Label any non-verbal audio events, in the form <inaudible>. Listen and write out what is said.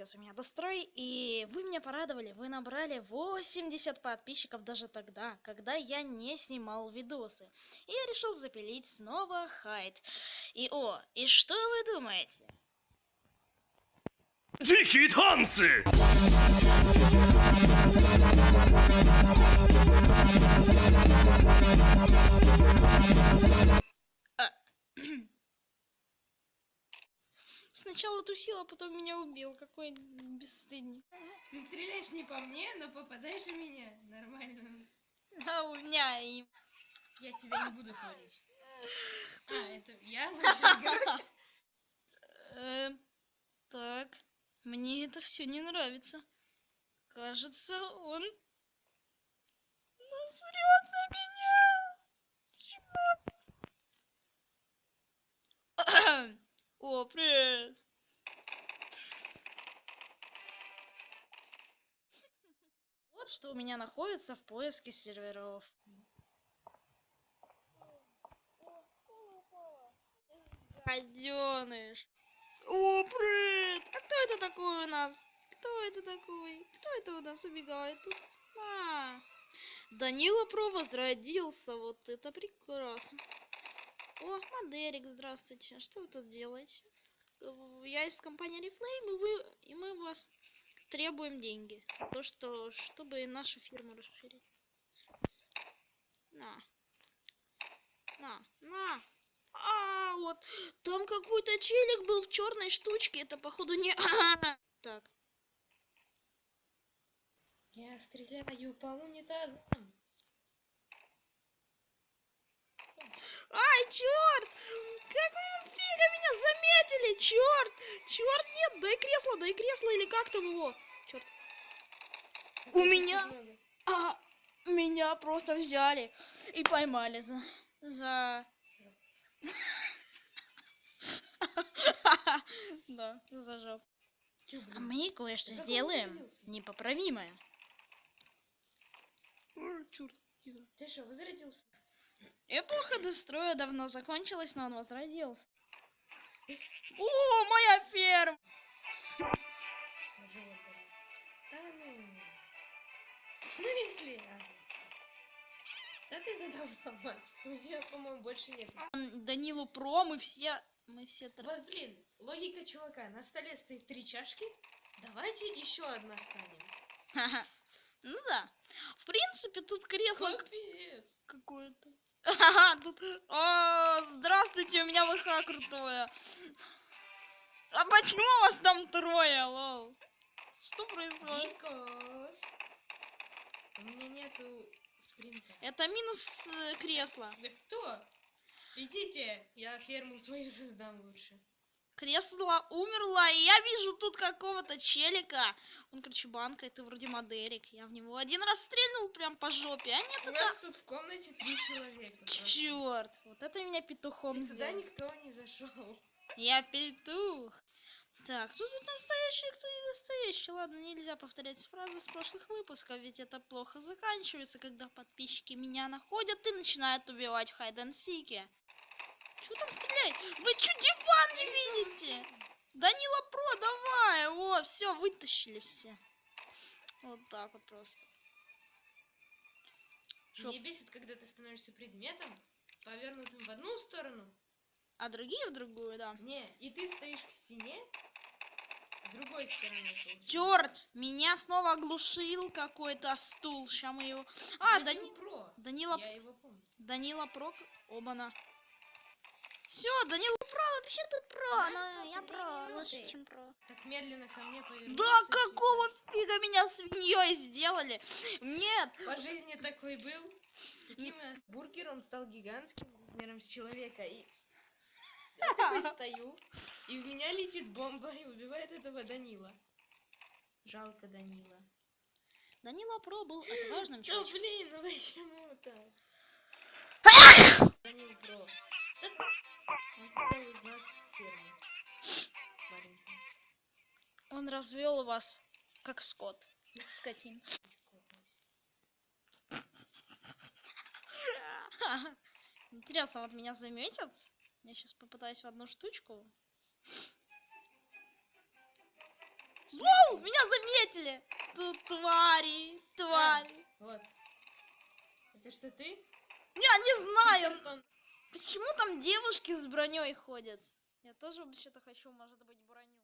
пиздец у меня дострой, и вы меня порадовали, вы набрали 80 подписчиков даже тогда, когда я не снимал видосы. И я решил запилить снова хайт. И о, и что вы думаете? Дикие танцы! Сначала тусил, а потом меня убил. Какой бесстыдник. Ты стреляешь не по мне, но попадаешь в меня. Нормально. А у меня и... Я тебя не буду хвалить. А, это я лучший игрок? Э, так, мне это все не нравится. Кажется, он насрет на меня. О, привет. Вот что у меня находится в поиске серверов. Гаденыш. О, привет! А кто это такой у нас? Кто это такой? Кто это у нас убегает тут? А, Данила Про возродился. Вот это прекрасно. О, Мадерик, здравствуйте. Что вы тут делаете? Я из компании Reflame, и, вы, и мы вас требуем деньги. То, что, чтобы нашу фирму расширить. На. На, на. А, вот. Там какой-то челик был в черной штучке. Это, походу, не... <laughs> Так. Я стреляю по унитазам. Ай, черт! Какого фига меня заметили? Черт! Черт, нет! Дай кресло, дай кресло, или как там его? Черт. У меня... А, меня просто взяли и поймали за... За... <laughs> Да, за жопу. А мы кое-что сделаем непоправимое. Черт, тихо. Ты что, возродился? Эпоха дестроя давно закончилась, но он возродился. О, моя ферма! Да ну. В смысле? А, Да ты задал ломать. У тебя, по-моему, больше нет. Данилу Про, мы все... Мы все... Вот, блин, логика чувака. На столе стоит три чашки. Давайте еще одна станем. <laughs> Ну да. В принципе, тут кресло Капец. какое-то. Ха-ха, тут... О, здравствуйте, у меня ВХ крутое. А почему вас там трое, лол? Что происходит? Никос. У меня нету спринта. Это минус э, кресла. Да кто? Идите, я ферму свою <laughs> создам лучше. Кресло умерло, и я вижу тут какого-то челика. Он, короче, банка, это вроде Мадерик. Я в него один раз стрельнул прям по жопе, а нет, У нас тут в комнате три человека. Черт, вот это меня петухом И сюда сделал. никто не зашел. Я петух. Так, кто тут настоящий, кто не настоящий? Ладно, нельзя повторять фразы с прошлых выпусков, ведь это плохо заканчивается, когда подписчики меня находят и начинают убивать в хайден-сике. Чего там стрелять? Вы чё, диван не видите? Данила Про, давай! О, все, вытащили все. Вот так вот просто. Шо, Меня бесит, когда ты становишься предметом, повернутым в одну сторону. а другие в другую, да. Не, и ты стоишь к стене другой стороны. Черт! Меня снова оглушил какой-то стул. Ща мы его... А, Данил Дани... Про. Данила... Я его помню. Данила Прок... Обана. Все, Данила... Вообще тут про, но я про минуты. лучше, чем про. Так медленно ко мне повернулся. Да какого фига меня свиньей сделали? Нет! По жизни такой был. Таким и ост- бургер, он стал гигантским размером с человека. И я такой <laughs> стою, и в меня летит бомба и убивает этого Данила. Жалко Данила. Данила Про был <gasps> отважным Да человеком. блин, ну почему <laughs> так? Данил Про. Он из нас развел вас, как скот. Скотин. Интересно, вот меня заметят? Я сейчас попытаюсь в одну штучку. Во! Данил, меня заметили! Тут твари, твари. Вот. Это что ты? Я не знаю. Почему там девушки с броней ходят. Я тоже вообще-то хочу, может быть, броню.